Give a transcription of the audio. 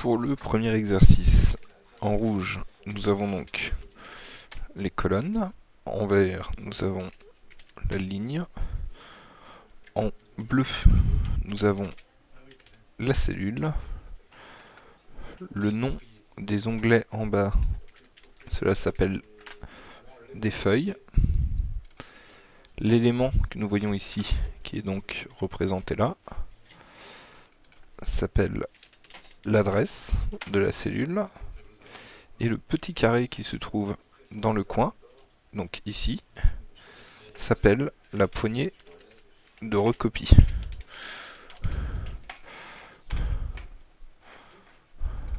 pour le premier exercice. En rouge, nous avons donc les colonnes. En vert, nous avons la ligne. En bleu, nous avons la cellule. Le nom des onglets en bas, cela s'appelle des feuilles. L'élément que nous voyons ici, qui est donc représenté là, s'appelle l'adresse de la cellule. Et le petit carré qui se trouve dans le coin, donc ici, s'appelle la poignée de recopie.